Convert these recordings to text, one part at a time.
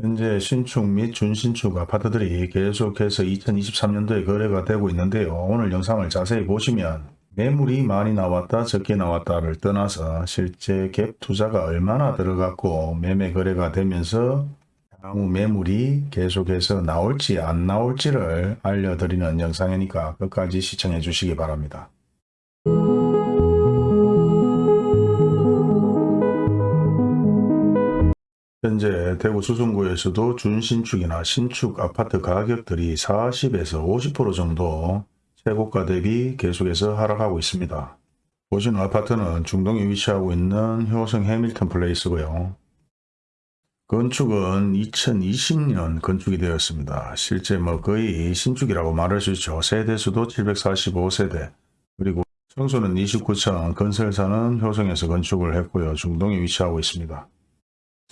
현재 신축 및 준신축 아파트들이 계속해서 2023년도에 거래가 되고 있는데요. 오늘 영상을 자세히 보시면 매물이 많이 나왔다 적게 나왔다를 떠나서 실제 갭 투자가 얼마나 들어갔고 매매 거래가 되면서 향후 매물이 계속해서 나올지 안 나올지를 알려드리는 영상이니까 끝까지 시청해 주시기 바랍니다. 현재 대구 수성구에서도 준신축이나 신축 아파트 가격들이 40에서 50% 정도 최고가 대비 계속해서 하락하고 있습니다. 보시는 아파트는 중동에 위치하고 있는 효성 해밀턴 플레이스고요. 건축은 2020년 건축이 되었습니다. 실제 뭐 거의 신축이라고 말할 수 있죠. 세대수도 745세대 그리고 청소는 29층 건설사는 효성에서 건축을 했고요. 중동에 위치하고 있습니다.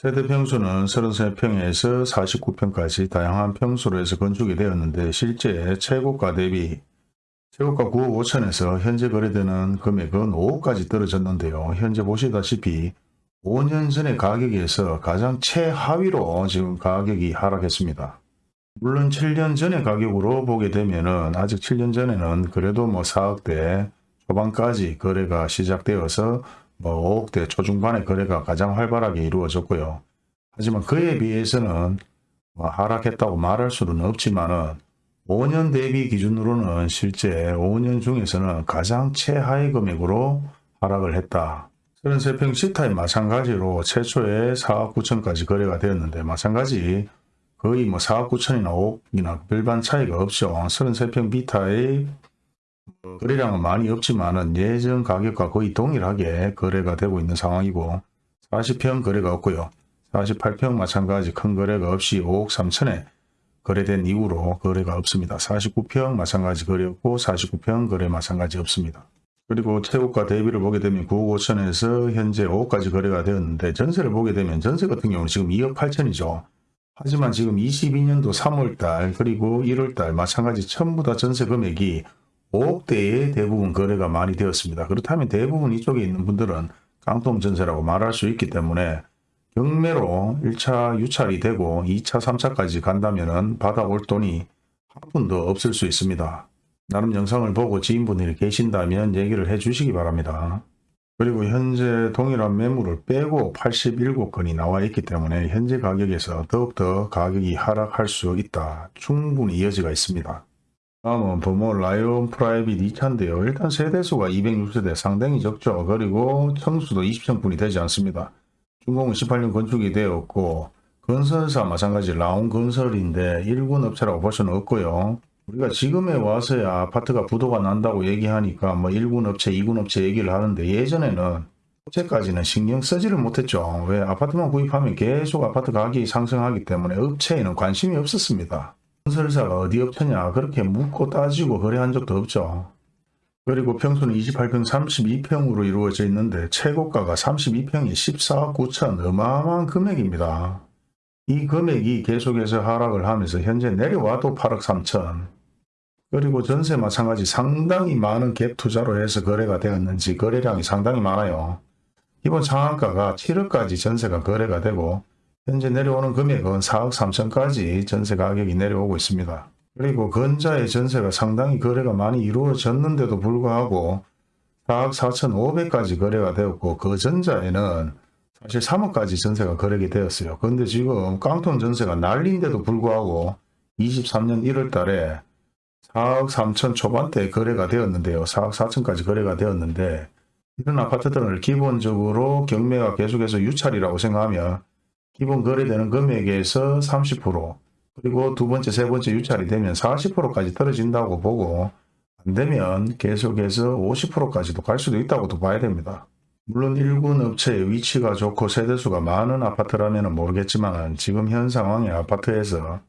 세대 평수는 33평에서 49평까지 다양한 평수로 해서 건축이 되었는데 실제 최고가 대비 최고가 9억 5천에서 현재 거래되는 금액은 5억까지 떨어졌는데요. 현재 보시다시피 5년 전의 가격에서 가장 최하위로 지금 가격이 하락했습니다. 물론 7년 전의 가격으로 보게 되면은 아직 7년 전에는 그래도 뭐 4억대 초반까지 거래가 시작되어서 뭐 5억대 초중반의 거래가 가장 활발하게 이루어졌고요. 하지만 그에 비해서는 뭐 하락했다고 말할 수는 없지만은 5년 대비 기준으로는 실제 5년 중에서는 가장 최하위 금액으로 하락을 했다. 33평 시타임 마찬가지로 최초에 4억 9천까지 거래가 되었는데 마찬가지 거의 뭐 4억 9천이나 5억이나 별반 차이가 없죠. 33평 비타의 거래량은 많이 없지만은 예전 가격과 거의 동일하게 거래가 되고 있는 상황이고 40평 거래가 없고요. 48평 마찬가지 큰 거래가 없이 5억 3천에 거래된 이후로 거래가 없습니다. 49평 마찬가지 거래 없고 49평 거래 마찬가지 없습니다. 그리고 최고가 대비를 보게 되면 9억 5천에서 현재 5억까지 거래가 되었는데 전세를 보게 되면 전세 같은 경우는 지금 2억 8천이죠. 하지만 지금 22년도 3월달 그리고 1월달 마찬가지 전부 다 전세 금액이 5억대에 대부분 거래가 많이 되었습니다. 그렇다면 대부분 이쪽에 있는 분들은 깡통 전세라고 말할 수 있기 때문에 경매로 1차 유찰이 되고 2차 3차까지 간다면 받아올 돈이 한 푼도 없을 수 있습니다. 나름 영상을 보고 지인분들이 계신다면 얘기를 해 주시기 바랍니다. 그리고 현재 동일한 매물을 빼고 87건이 나와 있기 때문에 현재 가격에서 더욱더 가격이 하락할 수 있다. 충분히 여지가 있습니다. 다음은 부모 라온 프라이빗 2차인데요. 일단 세대수가 206세대 상당히 적죠. 그리고 청수도 20층뿐이 되지 않습니다. 준공은 18년 건축이 되었고 건설사 마찬가지 라온 건설인데 1군 업체라고 볼 수는 없고요. 우리가 지금에 와서야 아파트가 부도가 난다고 얘기하니까 뭐 1군 업체, 2군 업체 얘기를 하는데 예전에는 업체까지는 신경 쓰지를 못했죠. 왜 아파트만 구입하면 계속 아파트 가격이 상승하기 때문에 업체에는 관심이 없었습니다. 건설사가 어디 업체냐 그렇게 묻고 따지고 거래한 적도 없죠. 그리고 평수는 28평 32평으로 이루어져 있는데 최고가가 32평이 14억 9천 어마어마한 금액입니다. 이 금액이 계속해서 하락을 하면서 현재 내려와도 8억 3천 그리고 전세 마찬가지 상당히 많은 갭 투자로 해서 거래가 되었는지 거래량이 상당히 많아요. 이번 상한가가 7억까지 전세가 거래가 되고 현재 내려오는 금액은 4억 3천까지 전세 가격이 내려오고 있습니다. 그리고 건자의 전세가 상당히 거래가 많이 이루어졌는데도 불구하고 4억 4천 5백까지 거래가 되었고 그 전자에는 사실 3억까지 전세가 거래가 되었어요. 그런데 지금 깡통 전세가 날린데도 불구하고 23년 1월 달에 4억 3천 초반대 거래가 되었는데요. 4억 4천까지 거래가 되었는데 이런 아파트들은 기본적으로 경매가 계속해서 유찰이라고 생각하면 기본 거래되는 금액에서 30% 그리고 두 번째, 세 번째 유찰이 되면 40%까지 떨어진다고 보고 안 되면 계속해서 50%까지도 갈 수도 있다고도 봐야 됩니다. 물론 1군 업체의 위치가 좋고 세대수가 많은 아파트라면 모르겠지만 지금 현 상황의 아파트에서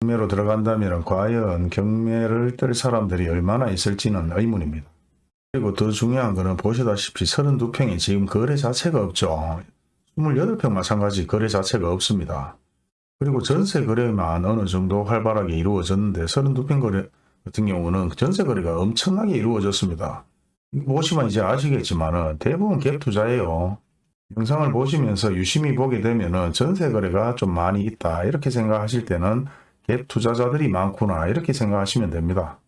경매로 들어간다면 과연 경매를 뜰 사람들이 얼마나 있을지는 의문입니다. 그리고 더 중요한 것은 보시다시피 32평이 지금 거래 자체가 없죠. 28평 마찬가지 거래 자체가 없습니다. 그리고 전세 거래만 어느 정도 활발하게 이루어졌는데 32평 거래 같은 경우는 전세 거래가 엄청나게 이루어졌습니다. 보시면 이제 아시겠지만 대부분 갭 투자예요. 영상을 보시면서 유심히 보게 되면은 전세 거래가 좀 많이 있다 이렇게 생각하실 때는 갭 투자자들이 많구나 이렇게 생각하시면 됩니다.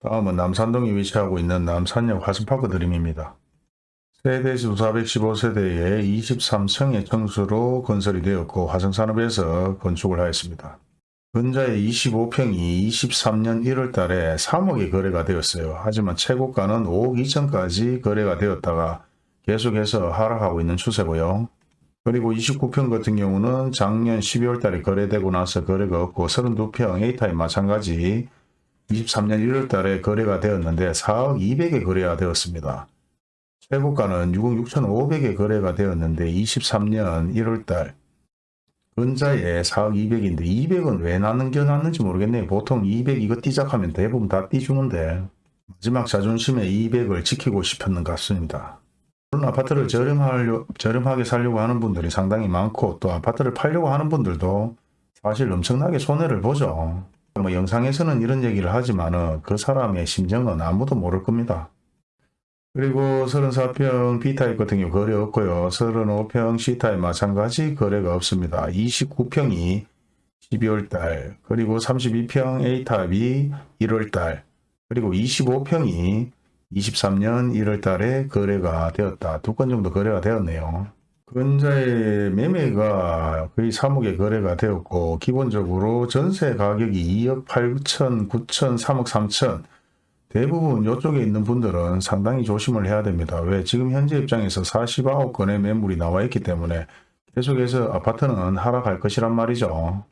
다음은 남산동에 위치하고 있는 남산역 화성파크 드림입니다. 세대수 415세대에 23층의 청수로 건설이 되었고 화성산업에서 건축을 하였습니다. 근자의 25평이 23년 1월 달에 3억에 거래가 되었어요. 하지만 최고가는 5억 2천까지 거래가 되었다가 계속해서 하락하고 있는 추세고요. 그리고 29평 같은 경우는 작년 12월 달에 거래되고 나서 거래가 없고 32평 A타입 마찬가지 23년 1월 달에 거래가 되었는데 4억 200에 거래가 되었습니다. 최고가는 6억 6,500에 거래가 되었는데 23년 1월 달 근자에 4억 200인데 200은 왜 남겨놨는지 모르겠네요. 보통 200 이거 띠작하면 대부분 다 띠주는데 마지막 자존심에 200을 지키고 싶었는 것 같습니다. 물론 아파트를 저렴하려, 저렴하게 살려고 하는 분들이 상당히 많고 또 아파트를 팔려고 하는 분들도 사실 엄청나게 손해를 보죠. 뭐 영상에서는 이런 얘기를 하지만 은 그 사람의 심정은 아무도 모를 겁니다. 그리고 34평 B타입 같은 경우 거래 없고요. 35평 C타입 마찬가지 거래가 없습니다. 29평이 12월달 그리고 32평 A타입이 1월달 그리고 25평이 23년 1월달에 거래가 되었다. 두 건 정도 거래가 되었네요. 근자의 매매가 거의 3억에 거래가 되었고 기본적으로 전세 가격이 2억 8천, 9천, 3억 3천 대부분 이쪽에 있는 분들은 상당히 조심을 해야 됩니다. 왜? 지금 현재 입장에서 49건의 매물이 나와 있기 때문에 계속해서 아파트는 하락할 것이란 말이죠.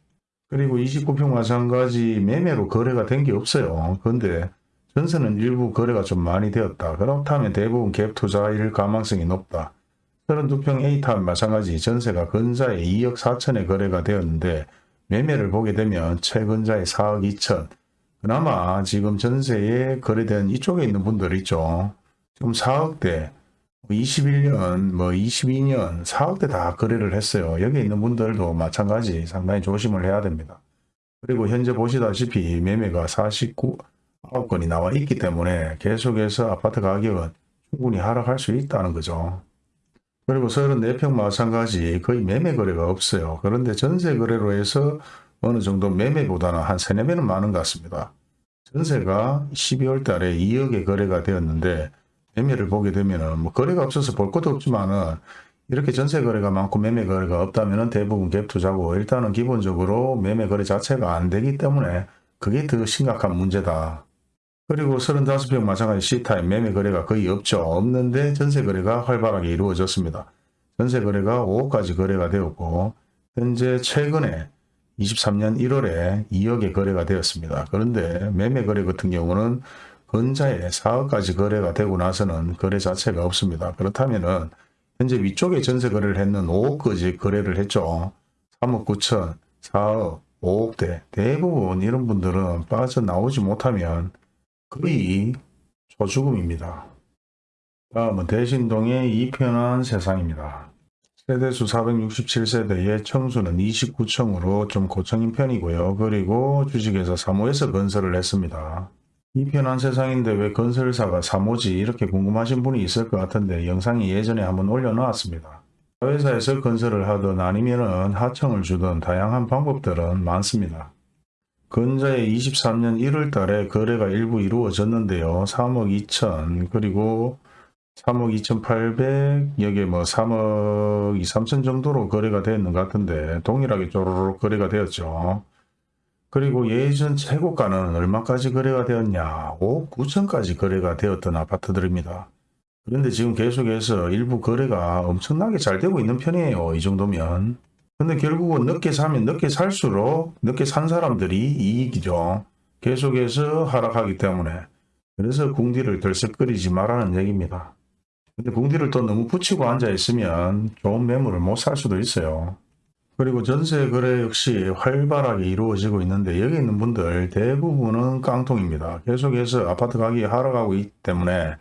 그리고 29평 마찬가지 매매로 거래가 된 게 없어요. 그런데 전세는 일부 거래가 좀 많이 되었다. 그렇다면 대부분 갭 투자일 가망성이 높다. 32평 A타입 마찬가지 전세가 근자에 2억 4천에 거래가 되었는데 매매를 보게 되면 최근자에 4억 2천 그나마 지금 전세에 거래된 이쪽에 있는 분들 있죠. 지금 4억대 21년 뭐 22년 4억대 다 거래를 했어요. 여기 있는 분들도 마찬가지 상당히 조심을 해야 됩니다. 그리고 현재 보시다시피 매매가 49 9건이 나와 있기 때문에 계속해서 아파트 가격은 충분히 하락할 수 있다는 거죠. 그리고 34평 마찬가지 거의 매매 거래가 없어요. 그런데 전세 거래로 해서 어느 정도 매매보다는 한 3, 4배는 많은 것 같습니다. 전세가 12월 달에 2억에 거래가 되었는데 매매를 보게 되면은 뭐 거래가 없어서 볼 것도 없지만 은 이렇게 전세 거래가 많고 매매 거래가 없다면은 대부분 갭 투자고 일단은 기본적으로 매매 거래 자체가 안 되기 때문에 그게 더 심각한 문제다. 그리고 35평 마찬가지 C타입 매매 거래가 거의 없죠. 없는데 전세 거래가 활발하게 이루어졌습니다. 전세 거래가 5억까지 거래가 되었고 현재 최근에 23년 1월에 2억에 거래가 되었습니다. 그런데 매매 거래 같은 경우는 근자에 4억까지 거래가 되고 나서는 거래 자체가 없습니다. 그렇다면 은 현재 위쪽에 전세 거래를 했는 5억까지 거래를 했죠. 3억 9천, 4억, 5억대 대부분 이런 분들은 빠져나오지 못하면 거의 초죽음입니다. 다음은 대신동의 이편한 세상입니다. 세대수 467세대의 청수는 29층으로 좀 고층인 편이고요. 그리고 주식회사 3호에서 건설을 했습니다. 이 편한 세상인데 왜 건설사가 3호지 이렇게 궁금하신 분이 있을 것 같은데 영상이 예전에 한번 올려놓았습니다. 회사에서 건설을 하든 아니면 은 하청을 주든 다양한 방법들은 많습니다. 근자에 23년 1월 달에 거래가 일부 이루어졌는데요. 3억 2천 그리고 3억 2,800 여기에 뭐 3억 2, 3천 정도로 거래가 되었는 것 같은데 동일하게 쪼르륵 거래가 되었죠. 그리고 예전 최고가는 얼마까지 거래가 되었냐 5억 9천까지 거래가 되었던 아파트들입니다. 그런데 지금 계속해서 일부 거래가 엄청나게 잘 되고 있는 편이에요. 이 정도면. 근데 결국은 늦게 사면 늦게 살수록 늦게 산 사람들이 이익이죠. 계속해서 하락하기 때문에. 그래서 궁디를 들썩거리지 말라는 얘기입니다. 근데 궁디를 또 너무 붙이고 앉아 있으면 좋은 매물을 못 살 수도 있어요. 그리고 전세 거래 역시 활발하게 이루어지고 있는데 여기 있는 분들 대부분은 깡통입니다. 계속해서 아파트 가격이 하락하고 있기 때문에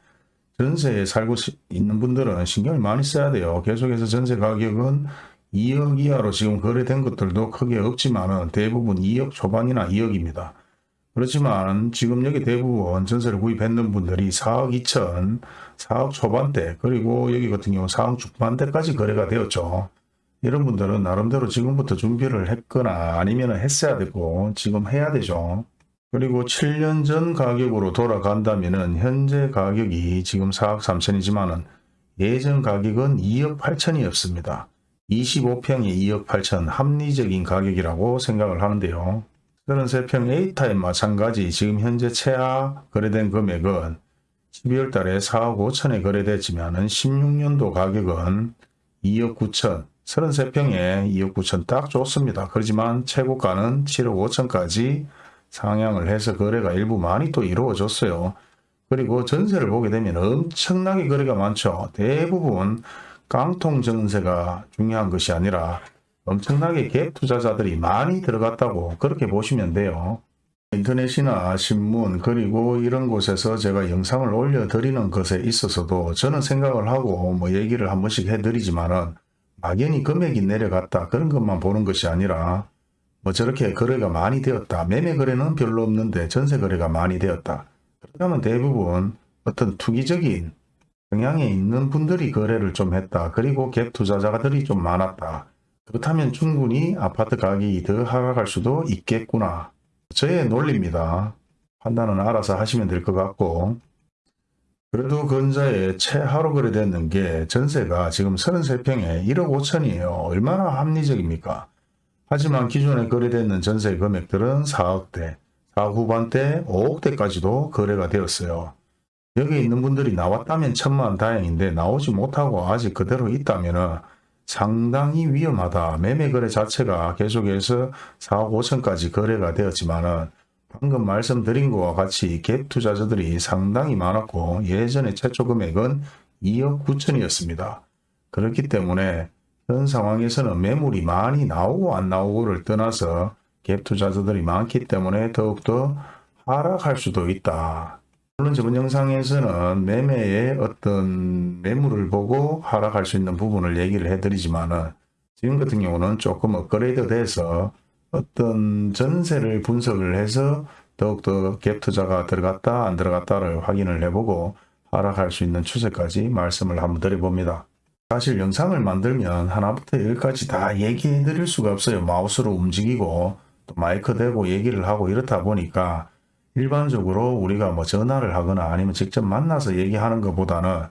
전세에 살고 있는 분들은 신경을 많이 써야 돼요. 계속해서 전세 가격은 2억 이하로 지금 거래된 것들도 크게 없지만 대부분 2억 초반이나 2억입니다. 그렇지만 지금 여기 대부분 전세를 구입했는 분들이 4억 2천, 4억 초반대 그리고 여기 같은 경우 4억 중반대까지 거래가 되었죠. 이런 분들은 나름대로 지금부터 준비를 했거나 아니면 했어야 되고 지금 해야 되죠. 그리고 7년 전 가격으로 돌아간다면 은 현재 가격이 지금 4억 3천이지만 은 예전 가격은 2억 8천이었습니다. 25평이 2억 8천 합리적인 가격이라고 생각을 하는데요. 33평 A타입 마찬가지 지금 현재 최하 거래된 금액은 12월 달에 4억 5천에 거래됐지만 16년도 가격은 2억 9천 33평에 2억 9천 딱 좋습니다. 그렇지만 최고가는 7억 5천까지 상향을 해서 거래가 일부 많이 또 이루어졌어요. 그리고 전세를 보게 되면 엄청나게 거래가 많죠. 대부분 깡통 전세가 중요한 것이 아니라 엄청나게 갭 투자자들이 많이 들어갔다고 그렇게 보시면 돼요. 인터넷이나 신문 그리고 이런 곳에서 제가 영상을 올려드리는 것에 있어서도 저는 생각을 하고 뭐 얘기를 한 번씩 해드리지만은 막연히 금액이 내려갔다 그런 것만 보는 것이 아니라 뭐 저렇게 거래가 많이 되었다 매매 거래는 별로 없는데 전세 거래가 많이 되었다 그렇다면 대부분 어떤 투기적인 경향에 있는 분들이 거래를 좀 했다 그리고 갭 투자자들이 좀 많았다 그렇다면 충분히 아파트 가격이 더 하락할 수도 있겠구나 저의 논리입니다. 판단은 알아서 하시면 될 것 같고 그래도 근자에 최하로 거래됐는 게 전세가 지금 33평에 1억 5천이에요. 얼마나 합리적입니까? 하지만 기존에 거래됐는 전세 금액들은 4억대, 4억 후반대, 5억대까지도 거래가 되었어요. 여기 있는 분들이 나왔다면 천만 다행인데 나오지 못하고 아직 그대로 있다면 상당히 위험하다. 매매 거래 자체가 계속해서 4억 5천까지 거래가 되었지만 은 방금 말씀드린 것과 같이 갭 투자자들이 상당히 많았고 예전에 최초 금액은 2억 9천이었습니다. 그렇기 때문에 현 상황에서는 매물이 많이 나오고 안 나오고를 떠나서 갭 투자자들이 많기 때문에 더욱더 하락할 수도 있다. 물론 저번 영상에서는 매매의 어떤 매물을 보고 하락할 수 있는 부분을 얘기를 해드리지만은 지금 같은 경우는 조금 업그레이드 돼서 어떤 전세를 분석을 해서 더욱더 갭 투자가 들어갔다 안 들어갔다를 확인을 해보고 하락할 수 있는 추세까지 말씀을 한번 드려봅니다. 사실 영상을 만들면 하나부터 열까지 다 얘기해 드릴 수가 없어요. 마우스로 움직이고 또 마이크 대고 얘기를 하고 이렇다 보니까 일반적으로 우리가 뭐 전화를 하거나 아니면 직접 만나서 얘기하는 것보다는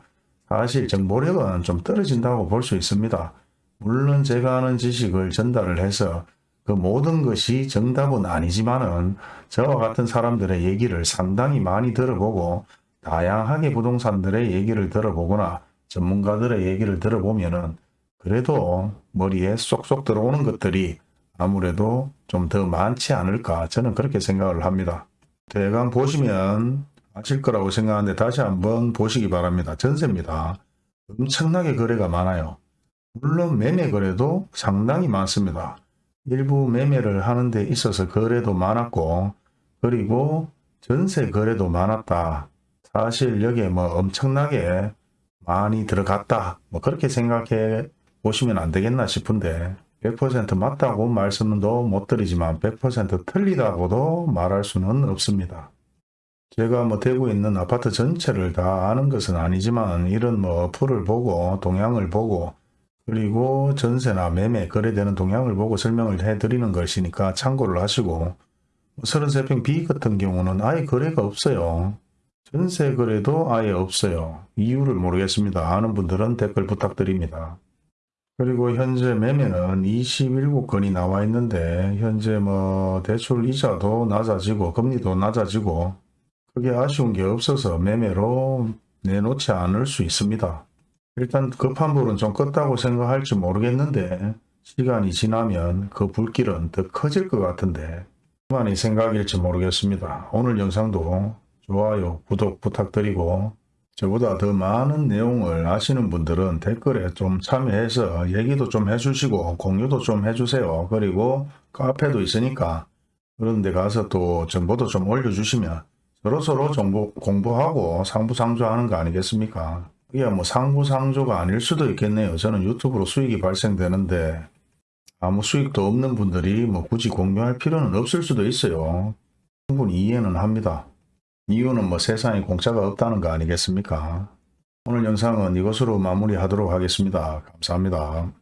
사실 정보력은 좀 떨어진다고 볼 수 있습니다. 물론 제가 아는 지식을 전달을 해서 그 모든 것이 정답은 아니지만은 저와 같은 사람들의 얘기를 상당히 많이 들어보고 다양하게 부동산들의 얘기를 들어보거나 전문가들의 얘기를 들어보면은 그래도 머리에 쏙쏙 들어오는 것들이 아무래도 좀 더 많지 않을까 저는 그렇게 생각을 합니다. 대강 보시면 아실 거라고 생각하는데 다시 한번 보시기 바랍니다. 전세입니다. 엄청나게 거래가 많아요. 물론 매매 거래도 상당히 많습니다. 일부 매매를 하는 데 있어서 거래도 많았고 그리고 전세 거래도 많았다. 사실 여기에 뭐 엄청나게 많이 들어갔다. 뭐 그렇게 생각해 보시면 안 되겠나 싶은데 100% 맞다고 말씀도 못 드리지만 100% 틀리다고도 말할 수는 없습니다. 제가 뭐 대구에 있는 아파트 전체를 다 아는 것은 아니지만 이런 뭐 어플을 보고 동향을 보고 그리고 전세나 매매 거래되는 동향을 보고 설명을 해드리는 것이니까 참고를 하시고 33평 B 같은 경우는 아예 거래가 없어요. 전세 거래도 아예 없어요. 이유를 모르겠습니다. 아는 분들은 댓글 부탁드립니다. 그리고 현재 매매는 27건이 나와 있는데 현재 뭐 대출 이자도 낮아지고 금리도 낮아지고 크게 아쉬운 게 없어서 매매로 내놓지 않을 수 있습니다. 일단 급한 불은 좀 껐다고 생각할지 모르겠는데 시간이 지나면 그 불길은 더 커질 것 같은데 그만이 생각일지 모르겠습니다. 오늘 영상도 좋아요, 구독 부탁드리고 저보다 더 많은 내용을 아시는 분들은 댓글에 좀 참여해서 얘기도 좀 해주시고 공유도 좀 해주세요. 그리고 카페도 있으니까 그런 데 가서 또 정보도 좀 올려주시면 서로서로 정보 공부하고 상부상조하는 거 아니겠습니까? 이게 뭐 상부상조가 아닐 수도 있겠네요. 저는 유튜브로 수익이 발생되는데 아무 수익도 없는 분들이 뭐 굳이 공유할 필요는 없을 수도 있어요. 충분히 이해는 합니다. 이유는 뭐 세상에 공짜가 없다는 거 아니겠습니까? 오늘 영상은 이것으로 마무리하도록 하겠습니다. 감사합니다.